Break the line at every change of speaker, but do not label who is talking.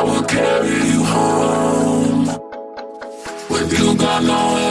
I will carry you home. With you gone nowhere.